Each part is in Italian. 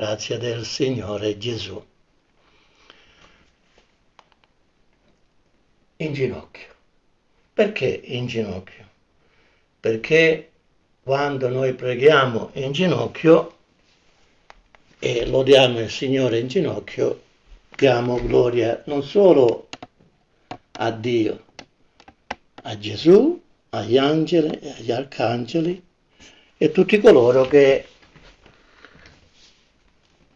grazia del Signore Gesù. In ginocchio. Perché in ginocchio? Perché quando noi preghiamo in ginocchio e lodiamo il Signore in ginocchio, diamo gloria non solo a Dio, a Gesù, agli angeli e agli arcangeli e tutti coloro che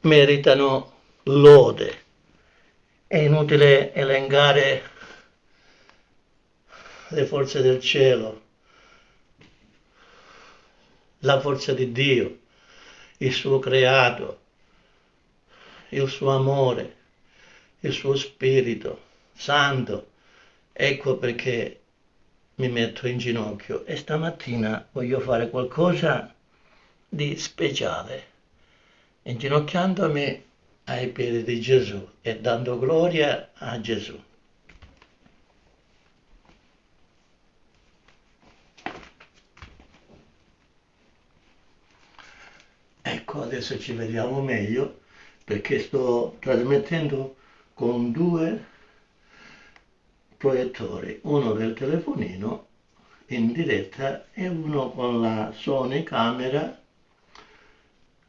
meritano lode. È inutile elencare le forze del cielo, la forza di Dio, il suo creato, il suo amore, il suo spirito santo. Ecco perché mi metto in ginocchio e stamattina voglio fare qualcosa di speciale inginocchiandomi ai piedi di Gesù e dando gloria a Gesù. Ecco, adesso ci vediamo meglio perché sto trasmettendo con due proiettori, uno del telefonino in diretta e uno con la Sony camera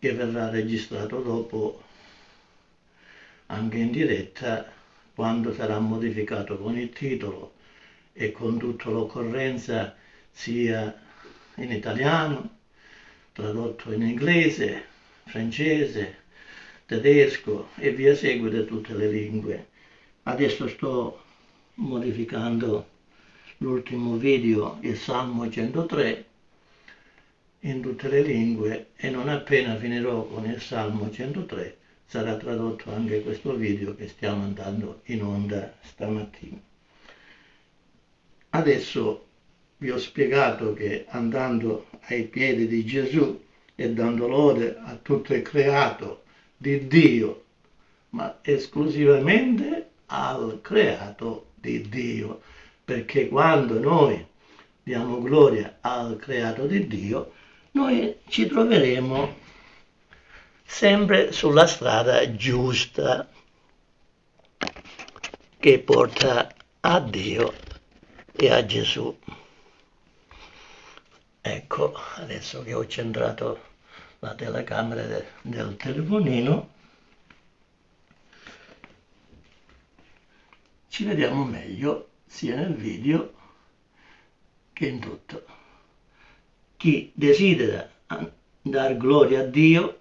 che verrà registrato dopo anche in diretta quando sarà modificato con il titolo e con tutta l'occorrenza sia in italiano, tradotto in inglese, francese, tedesco e via seguire tutte le lingue. Adesso sto modificando l'ultimo video, il Salmo 103, in tutte le lingue e non appena finirò con il Salmo 103 sarà tradotto anche questo video che stiamo andando in onda stamattina. Adesso vi ho spiegato che andando ai piedi di Gesù e dando lode a tutto il creato di Dio, ma esclusivamente al creato di Dio, perché quando noi diamo gloria al creato di Dio, noi ci troveremo sempre sulla strada giusta che porta a Dio e a Gesù. Ecco, adesso che ho centrato la telecamera de, del telefonino, ci vediamo meglio sia nel video che in tutto chi desidera dar gloria a Dio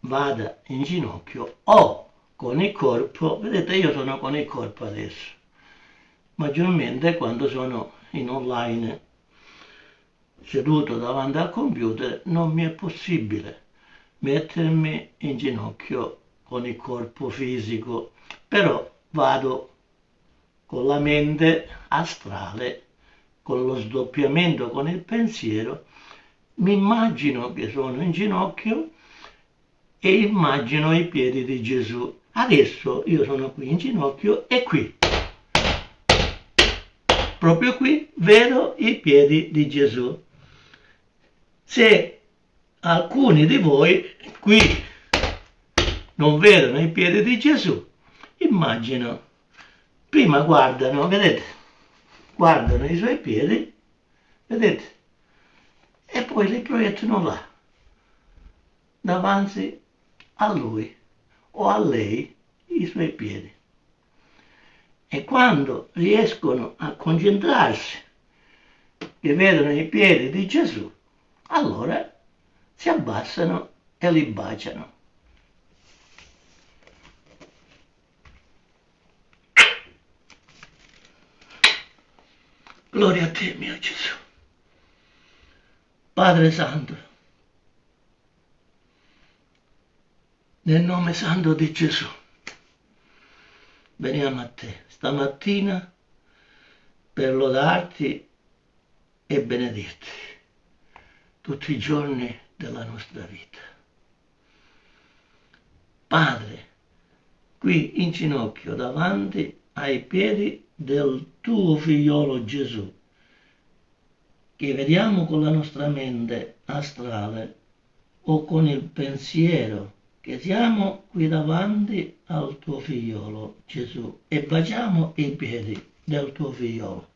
vada in ginocchio o con il corpo, vedete io sono con il corpo adesso, maggiormente quando sono in online seduto davanti al computer non mi è possibile mettermi in ginocchio con il corpo fisico, però vado con la mente astrale con lo sdoppiamento con il pensiero, mi immagino che sono in ginocchio e immagino i piedi di Gesù. Adesso io sono qui in ginocchio e qui, proprio qui, vedo i piedi di Gesù. Se alcuni di voi qui non vedono i piedi di Gesù, immagino, prima guardano, vedete, guardano i suoi piedi, vedete, e poi li proiettano là, davanti a lui o a lei i suoi piedi. E quando riescono a concentrarsi che vedono i piedi di Gesù, allora si abbassano e li baciano. Gloria a te, mio Gesù. Padre Santo, nel nome santo di Gesù, veniamo a te stamattina per lodarti e benedirti tutti i giorni della nostra vita. Padre, qui in ginocchio davanti ai piedi del tuo figliolo Gesù, che vediamo con la nostra mente astrale o con il pensiero che siamo qui davanti al tuo figliolo Gesù e baciamo i piedi del tuo figliolo.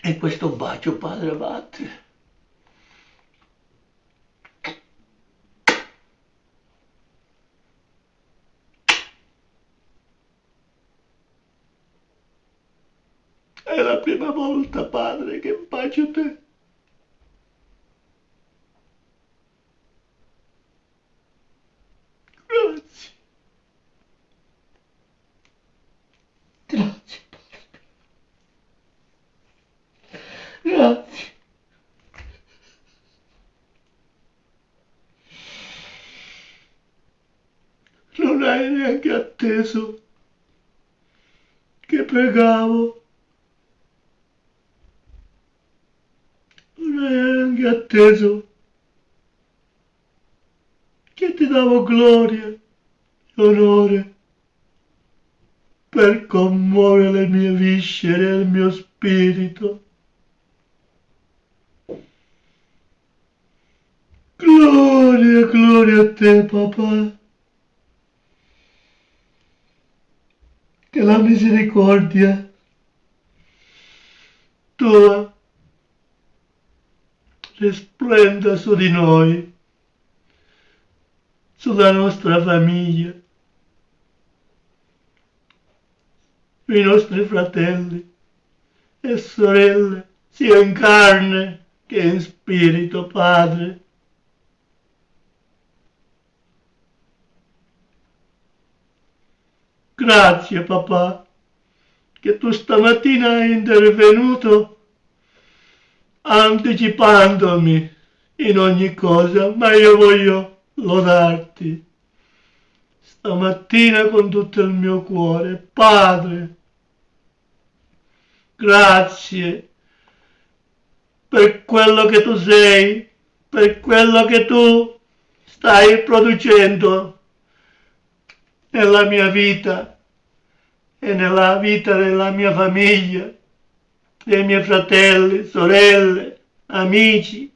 E questo bacio, Padre, batte. È la prima volta, Padre, che bacio te. Grazie. Grazie, Padre. Grazie. Non hai neanche atteso che pregavo. Non hai atteso che ti davo gloria e onore per commuovere le mie viscere e il mio spirito. Gloria, gloria a te, papà. Che la misericordia tua risplenda su di noi, sulla nostra famiglia, sui nostri fratelli e sorelle, sia in carne che in spirito, Padre. Grazie papà, che tu stamattina hai intervenuto anticipandomi in ogni cosa, ma io voglio lodarti stamattina con tutto il mio cuore. Padre, grazie per quello che tu sei, per quello che tu stai producendo nella mia vita e nella vita della mia famiglia, dei miei fratelli, sorelle, amici,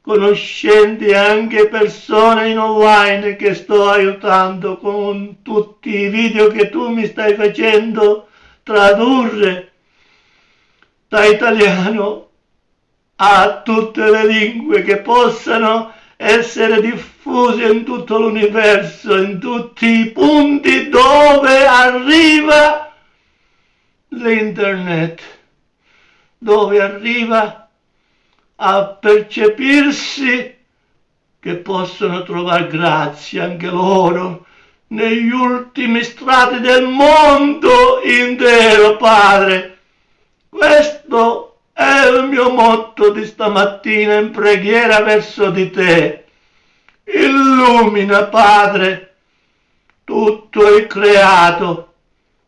conoscenti anche persone in online che sto aiutando con tutti i video che tu mi stai facendo tradurre da italiano a tutte le lingue che possano essere diffuse in tutto l'universo, in tutti i punti dove arriva l'internet, dove arriva a percepirsi che possono trovare grazia anche loro negli ultimi strati del mondo intero, Padre. Questo è il mio motto di stamattina in preghiera verso di te. Illumina, Padre, tutto il creato,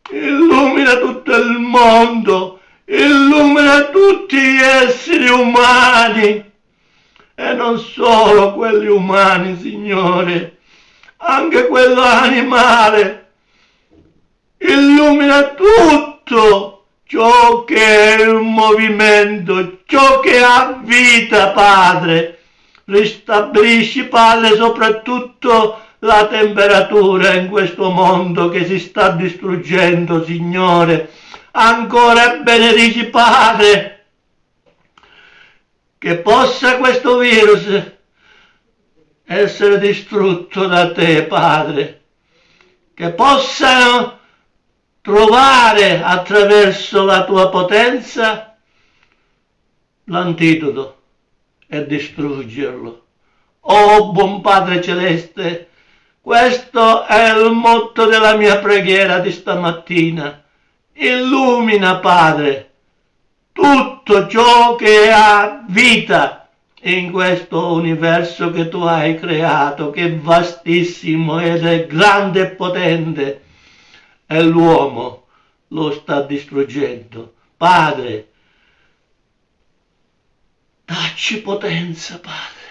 illumina tutto il mondo, illumina tutti gli esseri umani e non solo quelli umani, Signore, anche quello animale. Illumina tutto ciò che è un movimento, ciò che ha vita, Padre. Ristabilisci, Padre, soprattutto la temperatura in questo mondo che si sta distruggendo, Signore ancora benedici Padre, che possa questo virus essere distrutto da te, Padre, che possano trovare attraverso la tua potenza l'antidoto e distruggerlo. Oh buon Padre Celeste, questo è il motto della mia preghiera di stamattina illumina, Padre, tutto ciò che ha vita in questo universo che tu hai creato, che è vastissimo ed è grande e potente, e l'uomo lo sta distruggendo. Padre, dacci potenza, Padre,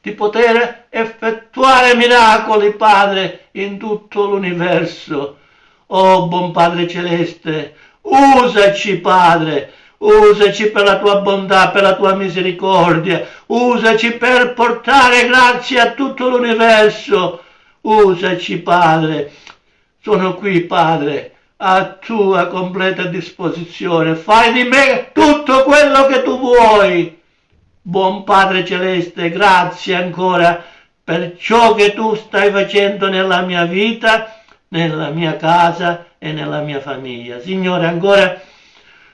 di poter effettuare miracoli, Padre, in tutto l'universo Oh buon Padre Celeste, usaci Padre, usaci per la tua bontà, per la tua misericordia, usaci per portare grazia a tutto l'universo, usaci Padre, sono qui Padre, a tua completa disposizione, fai di me tutto quello che tu vuoi. Buon Padre Celeste, grazie ancora per ciò che tu stai facendo nella mia vita, nella mia casa e nella mia famiglia. Signore, ancora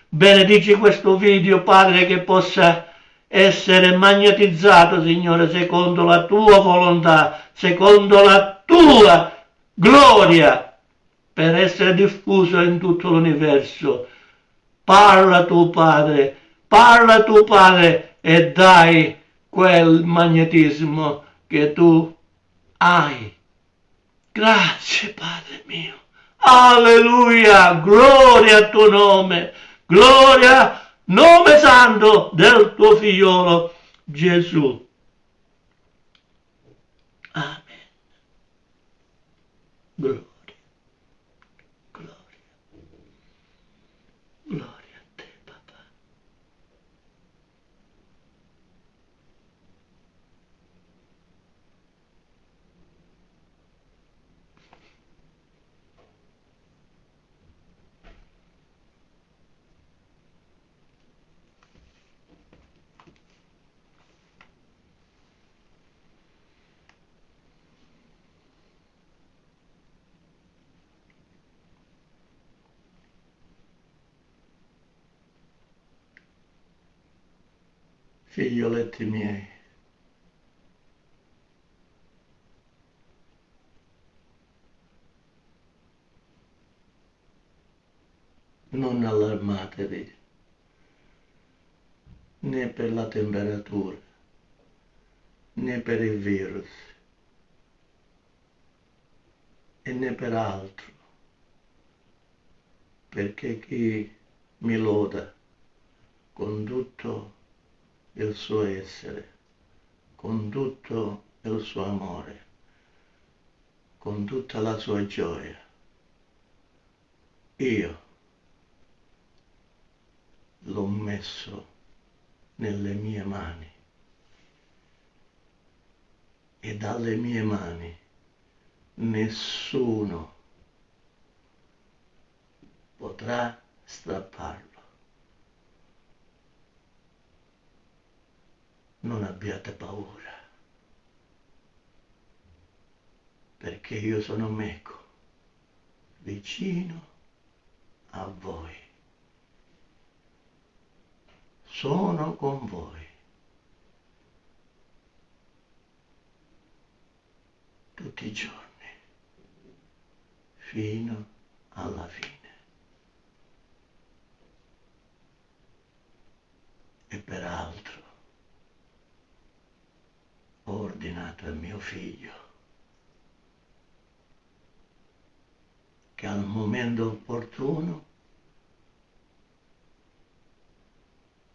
benedici questo video, Padre, che possa essere magnetizzato, Signore, secondo la tua volontà, secondo la tua gloria, per essere diffuso in tutto l'universo. Parla tu, Padre, parla tu, Padre, e dai quel magnetismo che tu hai. Grazie, Padre mio. Alleluia, gloria al tuo nome, gloria, nome santo del tuo figliolo Gesù. Amen. Gloria. Figlioletti miei. Non allarmatevi né per la temperatura né per il virus e né per altro, perché chi mi loda con tutto il suo essere, con tutto il suo amore, con tutta la sua gioia. Io l'ho messo nelle mie mani e dalle mie mani nessuno potrà strapparlo. Non abbiate paura, perché io sono meco, vicino a voi. Sono con voi. Tutti i giorni, fino alla fine. E peraltro, ho ordinato al mio figlio che al momento opportuno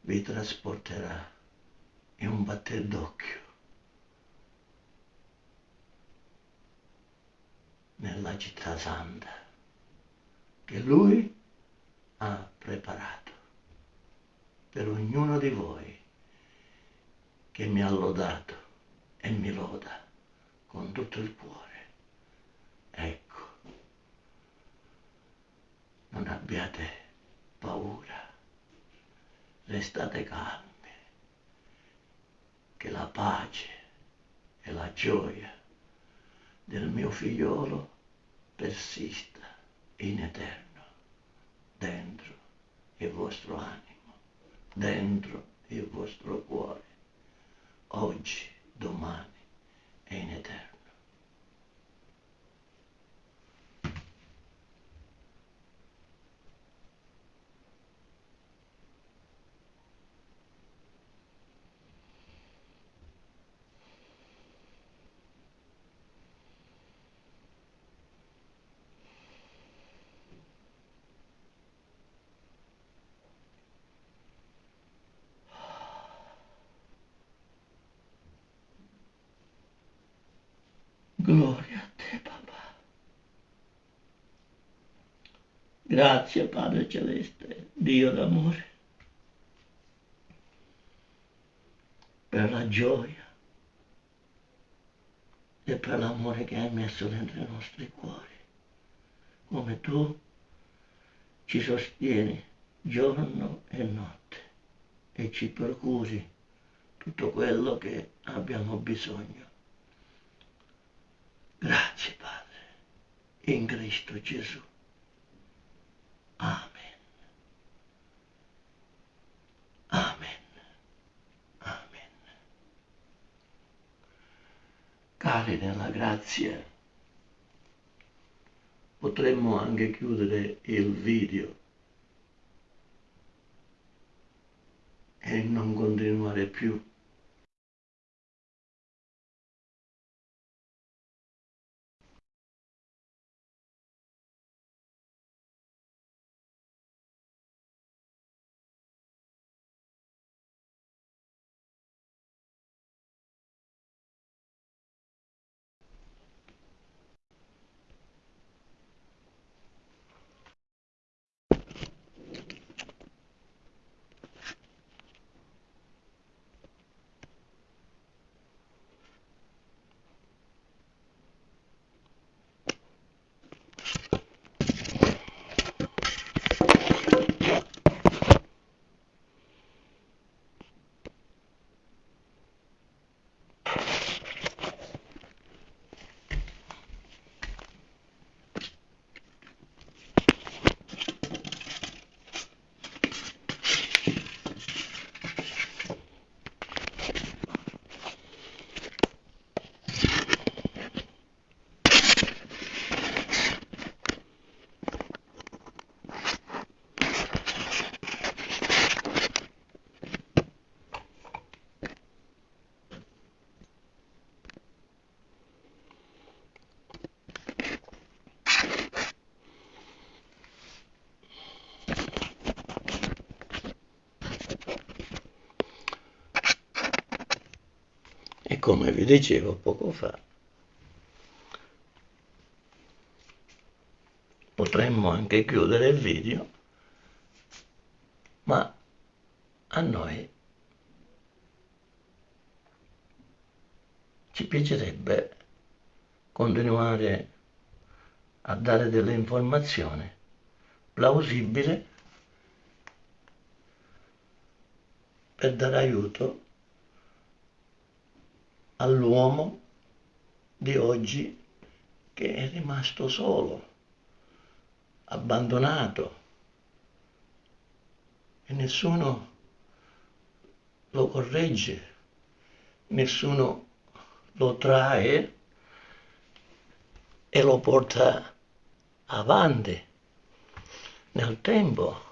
vi trasporterà in un batter d'occhio nella città santa che lui ha preparato per ognuno di voi che mi ha lodato e mi loda con tutto il cuore. Ecco, non abbiate paura, restate calmi, che la pace e la gioia del mio figliolo persista in eterno dentro il vostro animo, dentro il vostro cuore, oggi domani e in eterno. Grazie Padre Celeste, Dio d'amore, per la gioia e per l'amore che hai messo dentro i nostri cuori, come tu ci sostieni giorno e notte e ci procuri tutto quello che abbiamo bisogno. Grazie Padre, in Cristo Gesù. Amen. Amen. Amen. Cari nella grazia, potremmo anche chiudere il video e non continuare più come vi dicevo poco fa, potremmo anche chiudere il video, ma a noi ci piacerebbe continuare a dare delle informazioni plausibili per dare aiuto all'uomo di oggi che è rimasto solo, abbandonato e nessuno lo corregge, nessuno lo trae e lo porta avanti nel tempo.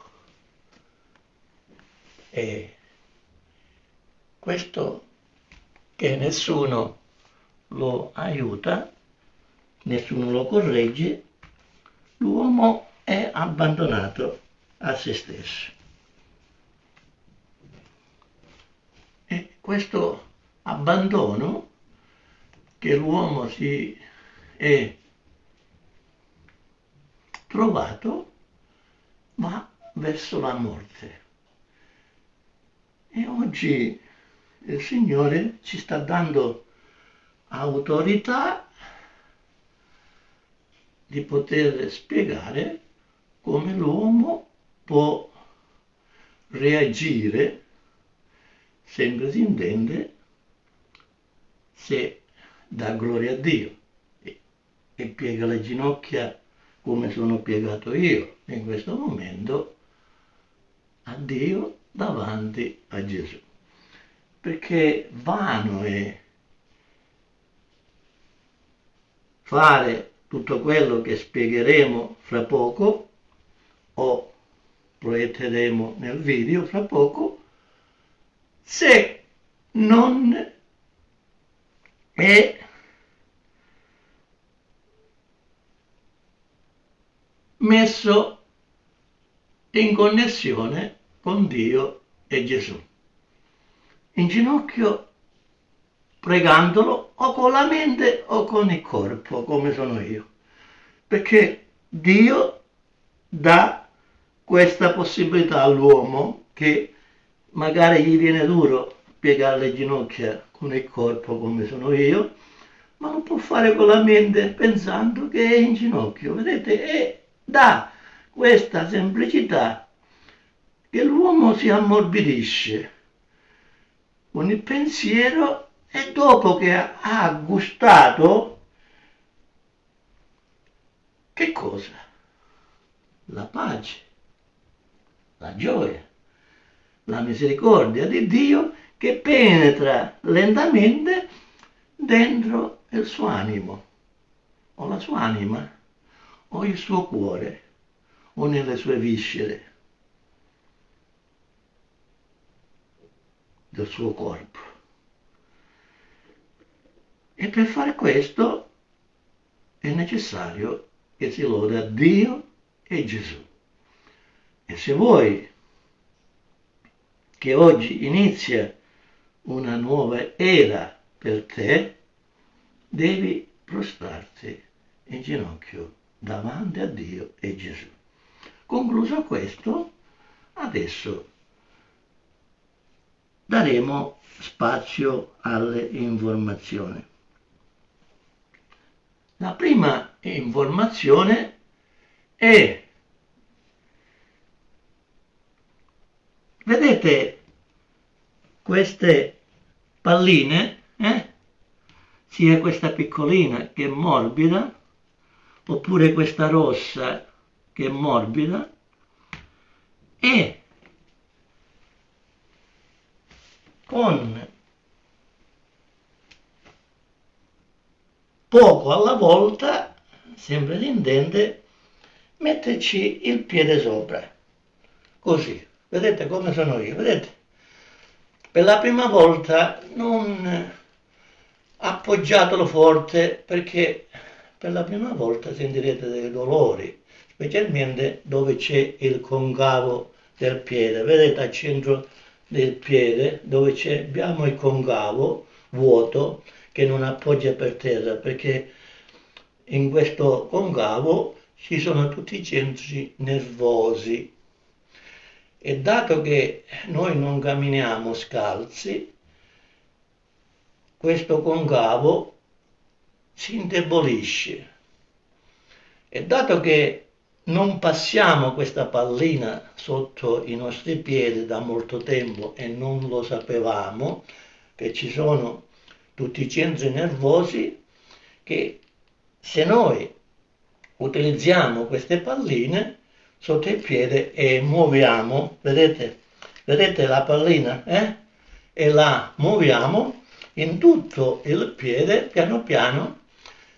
E questo che nessuno lo aiuta, nessuno lo corregge, l'uomo è abbandonato a se stesso. E questo abbandono che l'uomo si è trovato va verso la morte. E oggi il Signore ci sta dando autorità di poter spiegare come l'uomo può reagire, sempre si intende, se dà gloria a Dio. E, e piega le ginocchia come sono piegato io. In questo momento a Dio davanti a Gesù perché vano è fare tutto quello che spiegheremo fra poco o proietteremo nel video fra poco se non è messo in connessione con Dio e Gesù in ginocchio pregandolo o con la mente o con il corpo, come sono io. Perché Dio dà questa possibilità all'uomo che magari gli viene duro piegare le ginocchia con il corpo come sono io, ma lo può fare con la mente pensando che è in ginocchio, vedete? E dà questa semplicità che l'uomo si ammorbidisce con il pensiero e dopo che ha gustato, che cosa? La pace, la gioia, la misericordia di Dio che penetra lentamente dentro il suo animo, o la sua anima, o il suo cuore, o nelle sue viscere del suo corpo. E per fare questo è necessario che si loda Dio e Gesù. E se vuoi che oggi inizia una nuova era per te, devi prostrarti in ginocchio davanti a Dio e Gesù. Concluso questo, adesso daremo spazio alle informazioni. La prima informazione è, vedete queste palline, eh? sia questa piccolina che morbida, oppure questa rossa che morbida, e con poco alla volta, sempre si intende, metterci il piede sopra, così, vedete come sono io, vedete? Per la prima volta non appoggiatelo forte perché per la prima volta sentirete dei dolori, specialmente dove c'è il concavo del piede, vedete al centro del piede dove abbiamo il concavo vuoto che non appoggia per terra perché in questo concavo ci sono tutti i centri nervosi. E dato che noi non camminiamo scalzi questo concavo si indebolisce. E dato che non passiamo questa pallina sotto i nostri piedi da molto tempo e non lo sapevamo, che ci sono tutti i centri nervosi che se noi utilizziamo queste palline sotto il piede e muoviamo, vedete, vedete la pallina, eh? E la muoviamo in tutto il piede, piano piano,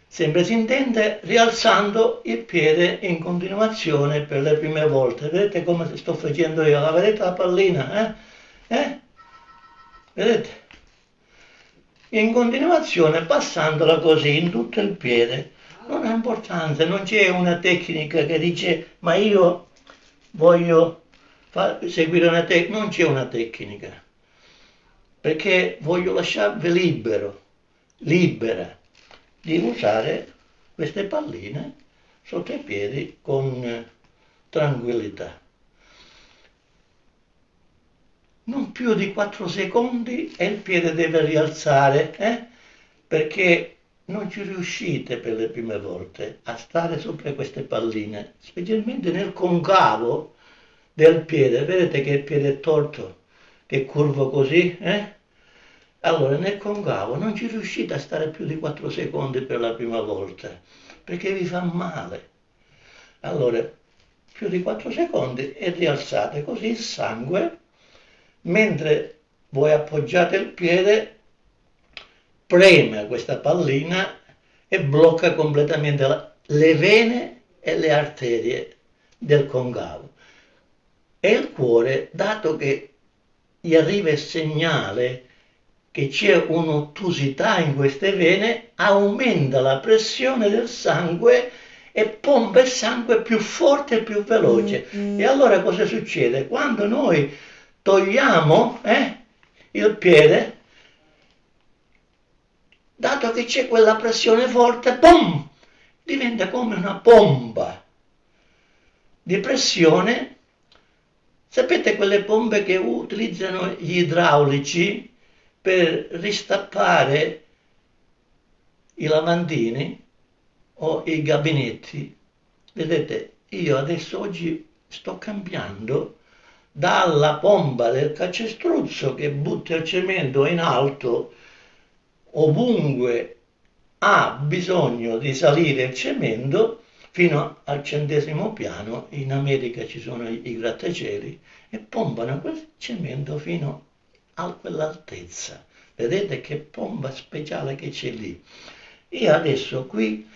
Sempre si intende rialzando il piede in continuazione per le prime volte. Vedete come sto facendo io? La vedete la pallina? Eh? Eh? Vedete? In continuazione passandola così in tutto il piede. Non ha importanza, non c'è una tecnica che dice ma io voglio seguire una tecnica. Non c'è una tecnica. Perché voglio lasciarvi libero, libera di usare queste palline sotto i piedi con tranquillità. Non più di 4 secondi e il piede deve rialzare, eh? perché non ci riuscite per le prime volte a stare sopra queste palline, specialmente nel concavo del piede. Vedete che il piede è torto, che curvo così, eh? Allora nel concavo non ci riuscite a stare più di 4 secondi per la prima volta, perché vi fa male. Allora, più di 4 secondi e rialzate così il sangue, mentre voi appoggiate il piede, preme questa pallina e blocca completamente la, le vene e le arterie del concavo. E il cuore, dato che gli arriva il segnale che c'è un'ottusità in queste vene, aumenta la pressione del sangue e pompa il sangue più forte e più veloce. Mm-hmm. E allora cosa succede? Quando noi togliamo eh, il piede, dato che c'è quella pressione forte, boom, diventa come una pompa di pressione. Sapete quelle pompe che utilizzano gli idraulici? Per ristappare i lavandini o i gabinetti. Vedete, io adesso oggi sto cambiando dalla pompa del calcestruzzo che butta il cemento in alto ovunque ha bisogno di salire il cemento fino al centesimo piano, in America ci sono i grattacieli, e pompano quel cemento fino a quell'altezza. Vedete che pompa speciale che c'è lì. Io adesso qui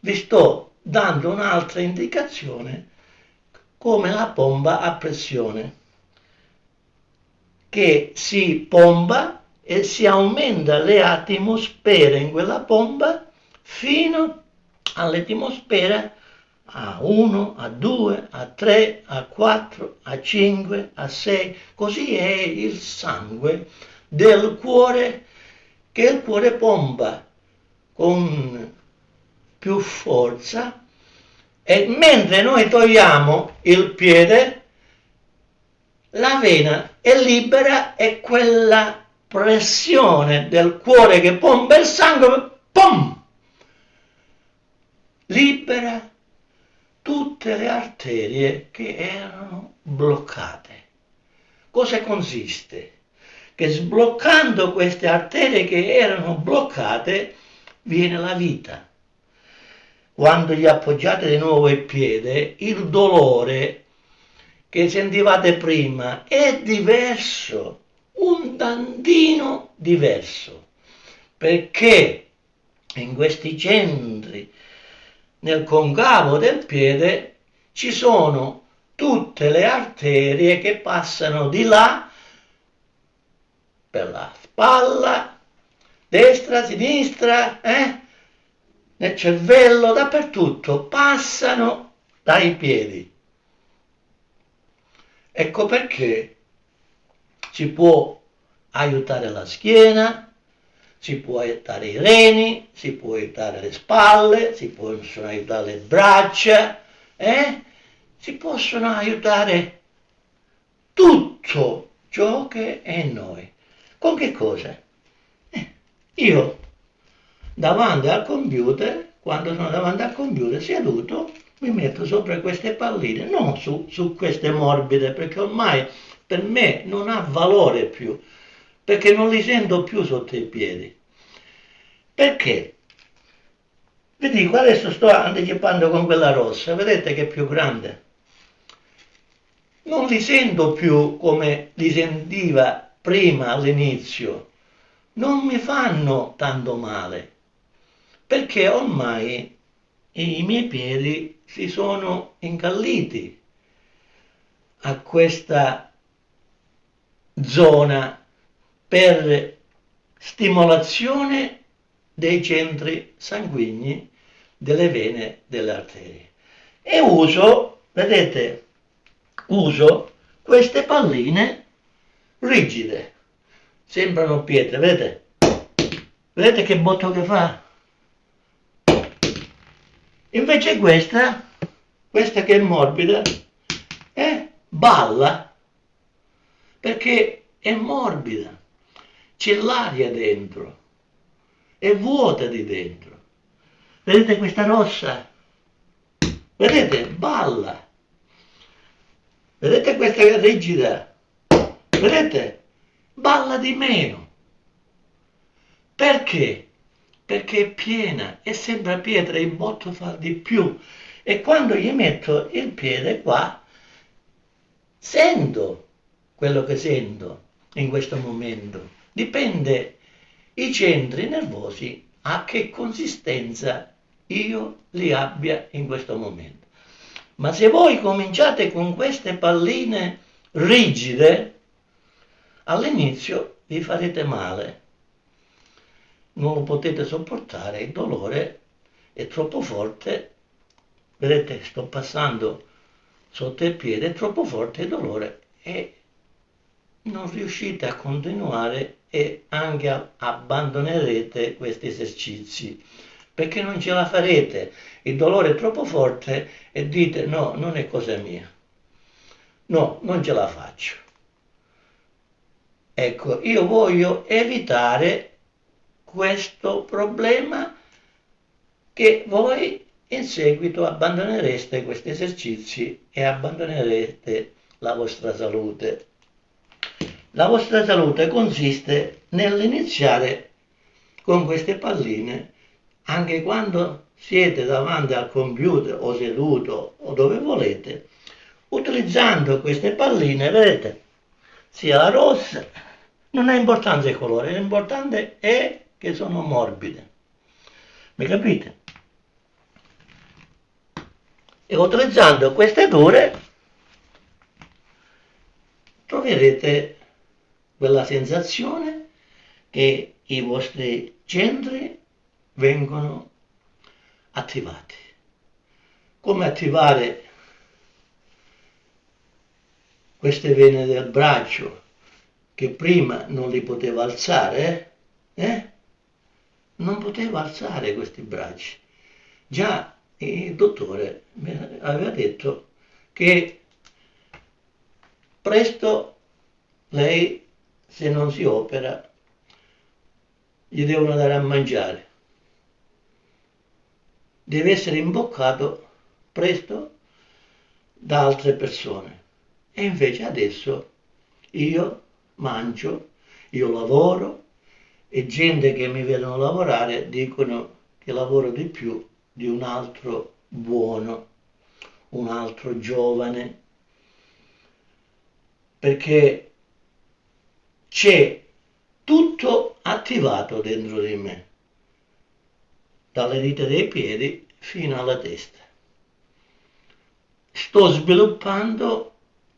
vi sto dando un'altra indicazione come la pompa a pressione che si pompa e si aumenta le atmosfere in quella pompa fino all'atmosfera a 1, a 2, a 3, a 4, a 5, a 6, così è il sangue del cuore che il cuore pompa con più forza. E mentre noi togliamo il piede, la vena è libera e quella pressione del cuore che pompa il sangue, pum, libera tutte le arterie che erano bloccate. Cosa consiste? Che sbloccando queste arterie che erano bloccate viene la vita quando gli appoggiate di nuovo il piede, il dolore che sentivate prima è diverso, un tantino diverso, perché in questi centri, nel concavo del piede, ci sono tutte le arterie che passano di là per la spalla, destra, sinistra, eh? nel cervello, dappertutto, passano dai piedi. Ecco perché si può aiutare la schiena, si può aiutare i reni, si può aiutare le spalle, si possono aiutare le braccia, eh? si possono aiutare tutto ciò che è in noi. Con che cosa? Eh, io davanti al computer, quando sono davanti al computer seduto, mi metto sopra queste palline, non su, su queste morbide, perché ormai per me non ha valore più, perché non li sento più sotto i piedi. Perché? Vi dico, adesso sto anticipando con quella rossa, vedete che è più grande? Non li sento più come li sentiva prima all'inizio, non mi fanno tanto male perché ormai i miei piedi si sono incalliti a questa zona per stimolazione dei centri sanguigni delle vene delle arterie. E uso vedete uso queste palline rigide. Sembrano pietre vedete? Vedete che botto che fa? Invece questa, questa che è morbida, eh, balla perché è morbida, c'è l'aria dentro, è vuota di dentro. Vedete questa rossa? Vedete? Balla. Vedete questa rigida? Vedete? Balla di meno. Perché? perché è piena e sembra pietra, il botto fa di più. E quando gli metto il piede qua, sento quello che sento in questo momento. Dipende. I centri nervosi a che consistenza io li abbia in questo momento. Ma se voi cominciate con queste palline rigide, all'inizio vi farete male. Non lo potete sopportare, il dolore è troppo forte, vedete sto passando sotto il piede, è troppo forte il dolore e non riuscite a continuare e anche abbandonerete questi esercizi perché non ce la farete, il dolore è troppo forte e dite no, non è cosa mia, no, non ce la faccio. Ecco, io voglio evitare questo problema che voi in seguito abbandonereste questi esercizi e abbandonerete la vostra salute. La vostra salute consiste nell'iniziare con queste palline anche quando siete davanti al computer o seduto o dove volete, utilizzando queste palline, vedete, sia la rossa, non ha importanza il colore, l'importante è che sono morbide. Mi capite? E utilizzando queste dure troverete quella sensazione che i vostri centri vengono attivati. Come attivare queste vene del braccio che prima non li poteva alzare, eh? non poteva alzare questi bracci. Già il dottore mi aveva detto che presto lei, se non si opera, gli devono dare a mangiare. Deve essere imboccato presto da altre persone. E invece adesso io mangio, io lavoro e gente che mi vedono lavorare dicono che lavoro di più di un altro buono, un altro giovane, perché c'è tutto attivato dentro di me, dalle dita dei piedi fino alla testa. Sto sviluppando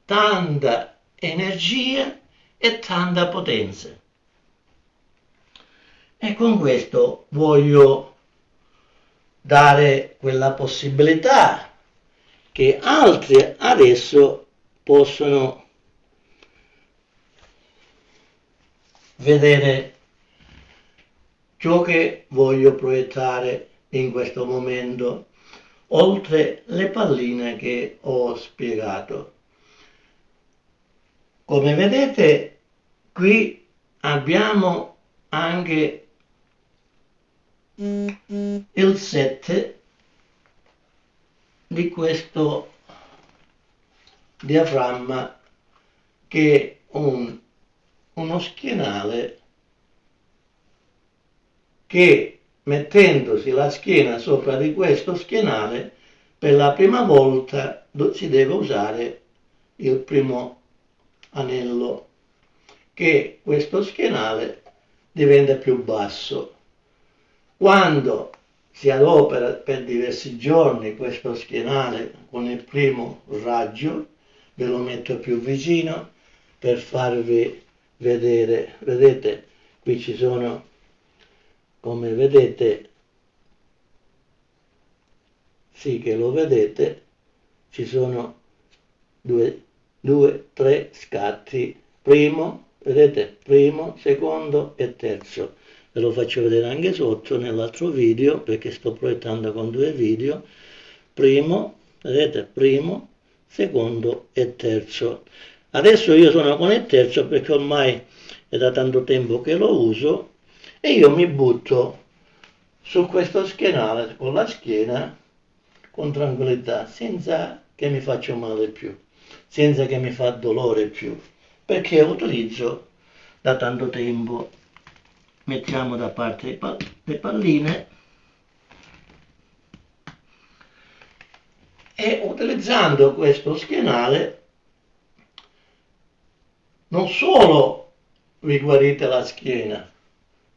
tanta energia e tanta potenza. E con questo voglio dare quella possibilità che altri adesso possono vedere ciò che voglio proiettare in questo momento, oltre le palline che ho spiegato. Come vedete qui abbiamo anche il 7 di questo diaframma che è un uno schienale che mettendosi la schiena sopra di questo schienale per la prima volta si deve usare il primo anello che questo schienale diventa più basso. Quando si adopera per diversi giorni questo schienale con il primo raggio ve lo metto più vicino per farvi vedere, vedete, qui ci sono, come vedete, sì che lo vedete, ci sono due, due tre scatti, primo, vedete, primo, secondo e terzo. Ve lo faccio vedere anche sotto nell'altro video perché sto proiettando con due video. Primo, vedete, primo, secondo e terzo. Adesso io sono con il terzo perché ormai è da tanto tempo che lo uso e io mi butto su questo schienale con la schiena con tranquillità, senza che mi faccia male più, senza che mi fa dolore più, perché utilizzo da tanto tempo. Mettiamo da parte le palline e utilizzando questo schienale non solo vi guarite la schiena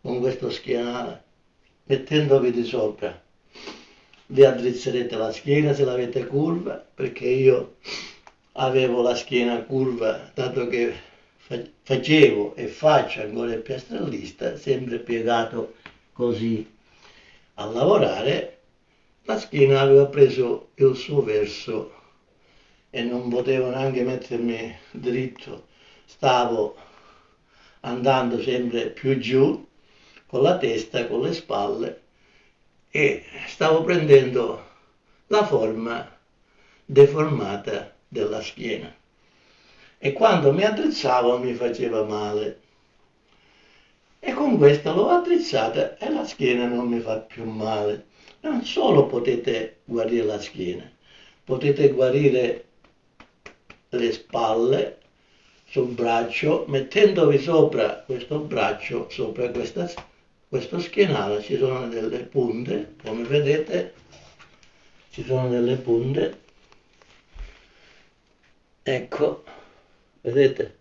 con questo schienale, mettendovi di sopra, vi addrizzerete la schiena se l'avete curva, perché io avevo la schiena curva, dato che facevo e faccio ancora il piastrellista, sempre piegato così. A lavorare, la schiena aveva preso il suo verso e non potevo neanche mettermi dritto stavo andando sempre più giù con la testa, con le spalle e stavo prendendo la forma deformata della schiena e quando mi addrizzavo mi faceva male e con questa l'ho attrezzata e la schiena non mi fa più male. Non solo potete guarire la schiena, potete guarire le spalle sul braccio mettendovi sopra questo braccio, sopra questa, questo schienale, ci sono delle punte, come vedete ci sono delle punte, ecco, vedete?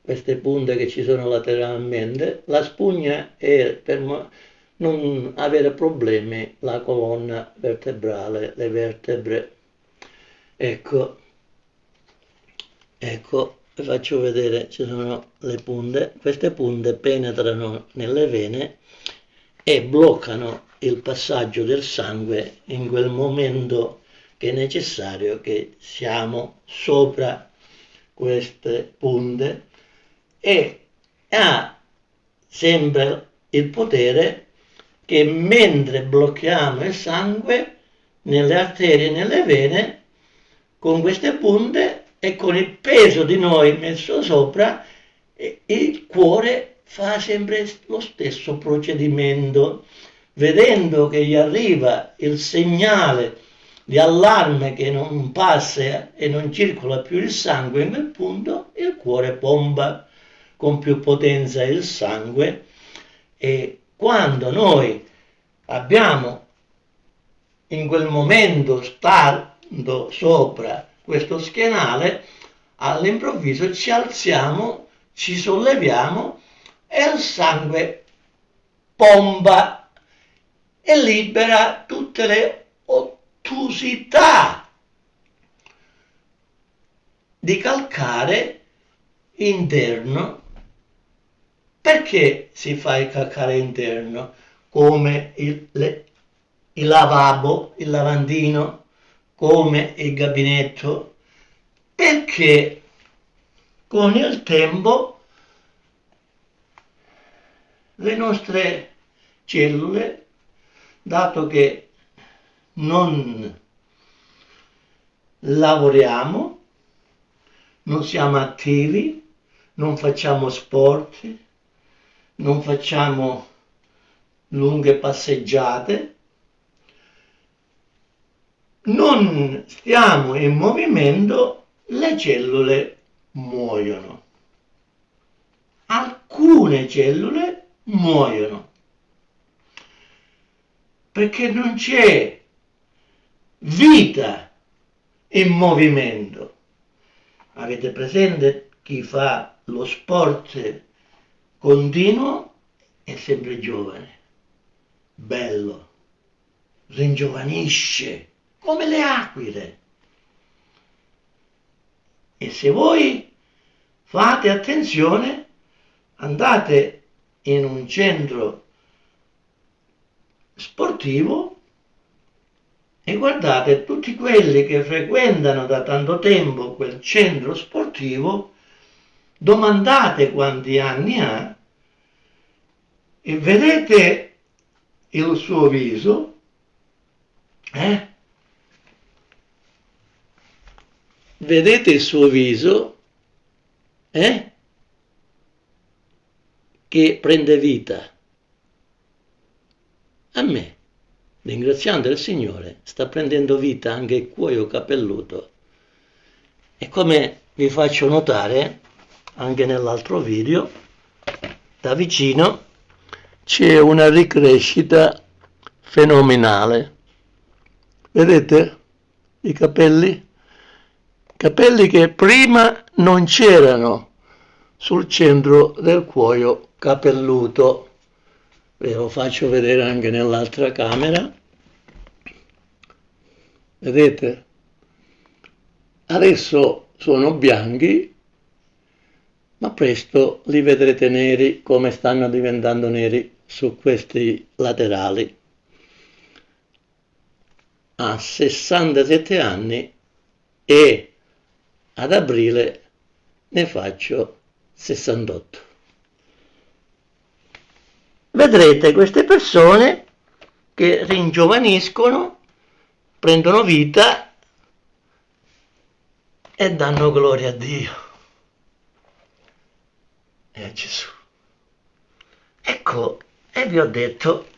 queste punte che ci sono lateralmente, la spugna è per non avere problemi la colonna vertebrale, le vertebre. Ecco, ecco, vi faccio vedere, ci sono le punte, queste punte penetrano nelle vene e bloccano il passaggio del sangue in quel momento che è necessario che siamo sopra queste punte. E ha sempre il potere che mentre blocchiamo il sangue nelle arterie e nelle vene, con queste punte e con il peso di noi messo sopra, il cuore fa sempre lo stesso procedimento, vedendo che gli arriva il segnale di allarme che non passa e non circola più il sangue in quel punto, il cuore pompa con più potenza il sangue. E quando noi abbiamo in quel momento stando sopra questo schienale all'improvviso ci alziamo ci solleviamo e il sangue pompa e libera tutte le ottusità di calcare interno. Perché si fa il calcare interno? Come il, le, il lavabo, il lavandino, come il gabinetto? Perché con il tempo le nostre cellule, dato che non lavoriamo, non siamo attivi, non facciamo sport, non facciamo lunghe passeggiate, non stiamo in movimento, le cellule muoiono. Alcune cellule muoiono perché non c'è vita in movimento. Avete presente chi fa lo sport continuo è sempre giovane, bello, ringiovanisce come le aquile. E se voi fate attenzione, andate in un centro sportivo e guardate tutti quelli che frequentano da tanto tempo quel centro sportivo domandate quanti anni ha e vedete il suo viso, eh? Vedete il suo viso, eh? Che prende vita. A me, ringraziando il Signore, sta prendendo vita anche il cuoio capelluto. E come vi faccio notare, anche nell'altro video da vicino c'è una ricrescita fenomenale vedete i capelli capelli che prima non c'erano sul centro del cuoio capelluto. Ve lo faccio vedere anche nell'altra camera. Vedete? Adesso sono bianchi ma presto li vedrete neri come stanno diventando neri su questi laterali. Ha 67 anni e ad aprile ne faccio 68. Vedrete queste persone che ringiovaniscono, prendono vita e danno gloria a Dio e a Gesù. ecco e vi ho detto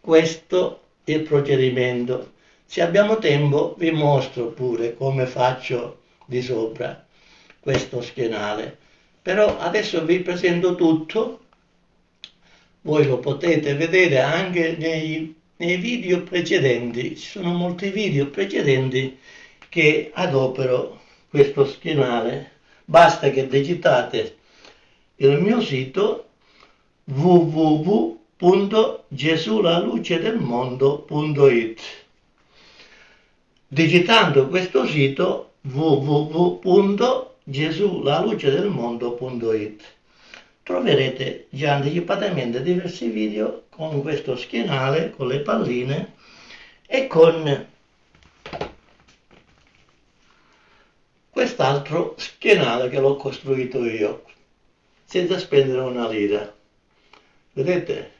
questo è il procedimento se abbiamo tempo vi mostro pure come faccio di sopra questo schienale. Però adesso vi presento tutto. Voi lo potete vedere anche nei, nei video precedenti. Ci sono molti video precedenti che adopero questo schienale. Basta che digitate il mio sito www.gesulalucedelmondo.it digitando questo sito www.gesulalucedelmondo.it troverete già anticipatamente diversi video con questo schienale, con le palline e con quest'altro schienale che l'ho costruito io senza spendere una lira. Vedete?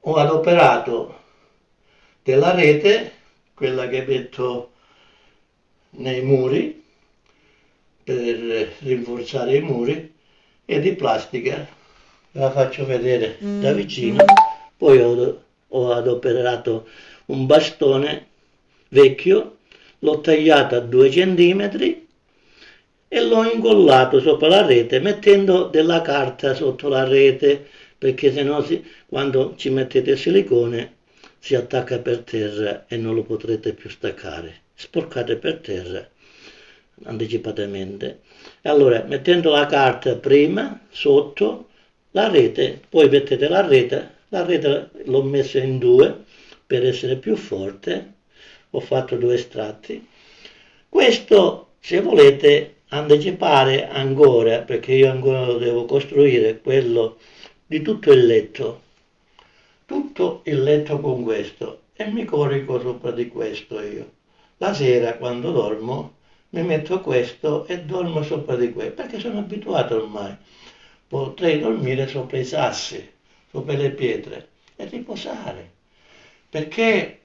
Ho adoperato della rete quella che metto nei muri per rinforzare i muri e di plastica la faccio vedere da mm. vicino poi ho, ho adoperato un bastone vecchio l'ho tagliato a due centimetri e l'ho incollato sopra la rete mettendo della carta sotto la rete perché se no quando ci mettete il silicone si attacca per terra e non lo potrete più staccare. Sporcate per terra anticipatamente. Allora mettendo la carta prima sotto la rete poi mettete la rete la rete l'ho messa in due per essere più forte. Ho fatto due estratti questo se volete anticipare ancora perché io ancora lo devo costruire quello di tutto il letto tutto il letto con questo e mi corico sopra di questo io. La sera quando dormo mi metto questo e dormo sopra di questo perché sono abituato ormai. Potrei dormire sopra i sassi sopra le pietre e riposare. Perché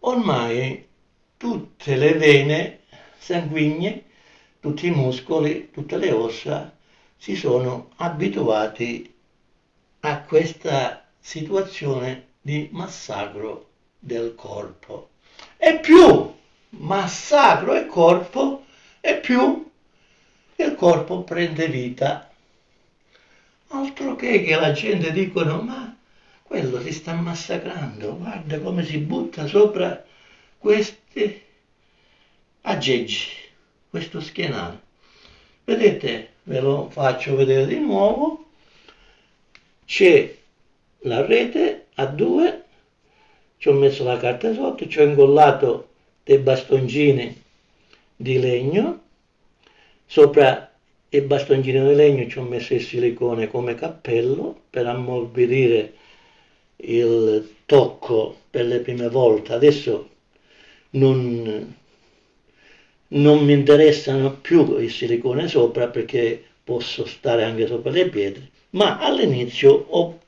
ormai tutte le vene sanguigne tutti i muscoli tutte le ossa si sono abituati a questa situazione di massacro del corpo e più massacro il corpo e più il corpo prende vita. Altro che che la gente dicono ma quello si sta massacrando, guarda come si butta sopra questi aggeggi, questo schienale. Vedete, ve lo faccio vedere di nuovo, c'è la rete a due, ci ho messo la carta sotto, ci ho incollato dei bastoncini di legno, sopra i bastoncini di legno ci ho messo il silicone come cappello per ammorbidire il tocco per le prime volte. Adesso non, non mi interessano più il silicone sopra perché posso stare anche sopra le pietre, ma all'inizio ho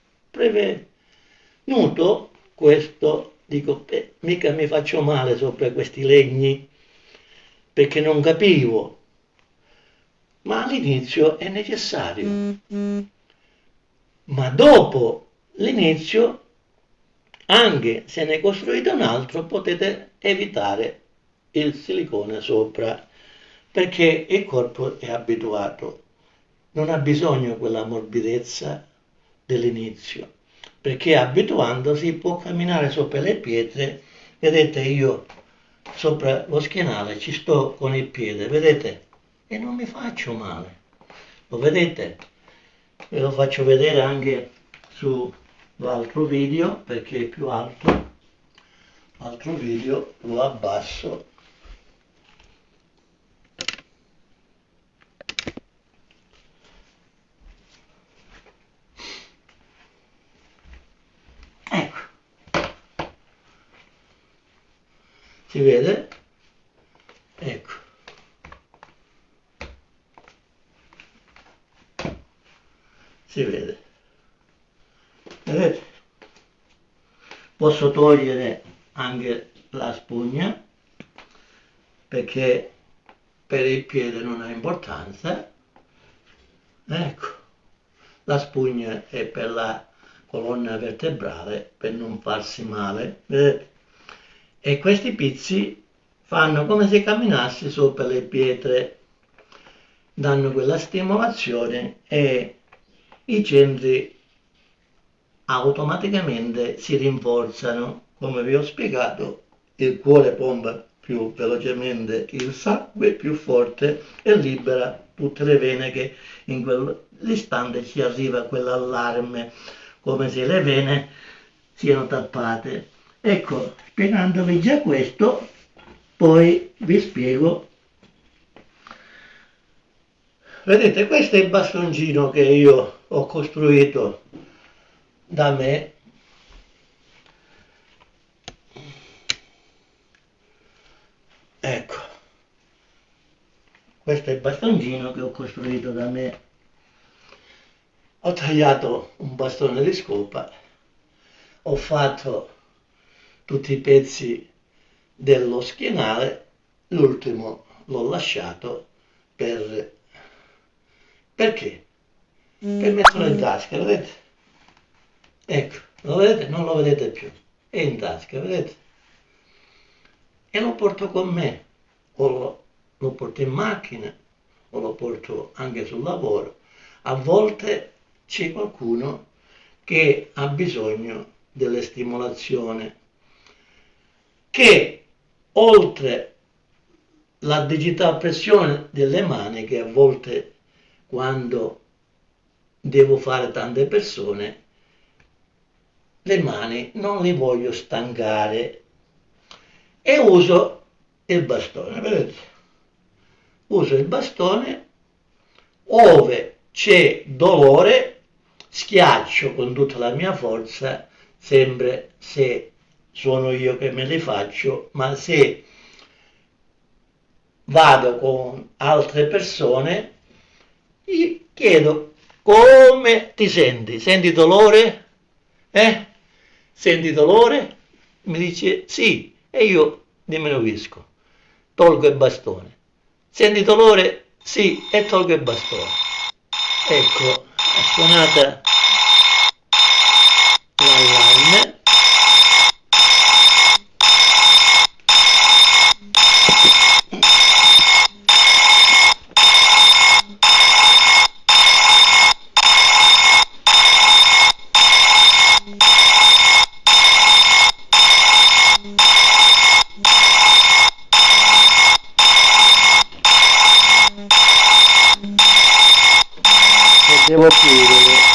prevenuto questo dico, beh, mica mi faccio male sopra questi legni, perché non capivo, ma all'inizio è necessario. Ma dopo l'inizio, anche se ne costruite un altro, potete evitare il silicone sopra, perché il corpo è abituato, non ha bisogno quella morbidezza dell'inizio. Perché abituandosi può camminare sopra le pietre vedete io sopra lo schienale ci sto con il piede vedete? E non mi faccio male. Lo vedete? Ve lo faccio vedere anche su l'altro video perché è più alto. L'altro video lo abbasso si vede? Ecco. Si vede. Vedete? Posso togliere anche la spugna perché per il piede non ha importanza. Ecco. La spugna è per la colonna vertebrale per non farsi male. Vedete? E questi pizzi fanno come se camminassi sopra le pietre. Danno quella stimolazione e i centri automaticamente si rinforzano. Come vi ho spiegato il cuore pompa più velocemente il sangue più forte e libera tutte le vene che in quell'istante ci arriva quell'allarme come se le vene siano tappate ecco spiegandovi già questo poi vi spiego. Vedete questo è il bastoncino che io ho costruito da me. Ecco questo è il bastoncino che ho costruito da me. Ho tagliato un bastone di scopa ho fatto tutti i pezzi dello schienale l'ultimo l'ho lasciato per perché? per metterlo in tasca vedete? ecco lo vedete? non lo vedete più è in tasca vedete? e lo porto con me o lo, lo porto in macchina o lo porto anche sul lavoro a volte c'è qualcuno che ha bisogno delle stimolazioni che oltre la digitale pressione delle mani che a volte quando devo fare tante persone le mani non li voglio stancare e uso il bastone, vedete? Uso il bastone, ove c'è dolore, schiaccio con tutta la mia forza, sempre se sono io che me li faccio, ma se vado con altre persone, gli chiedo come ti senti? Senti dolore? Eh? Senti dolore? Mi dice sì, e io diminuisco, tolgo il bastone. Senti dolore? Sì, e tolgo il bastone. Ecco, è suonata l'allarme. Devo chiudere